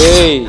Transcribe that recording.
Ei!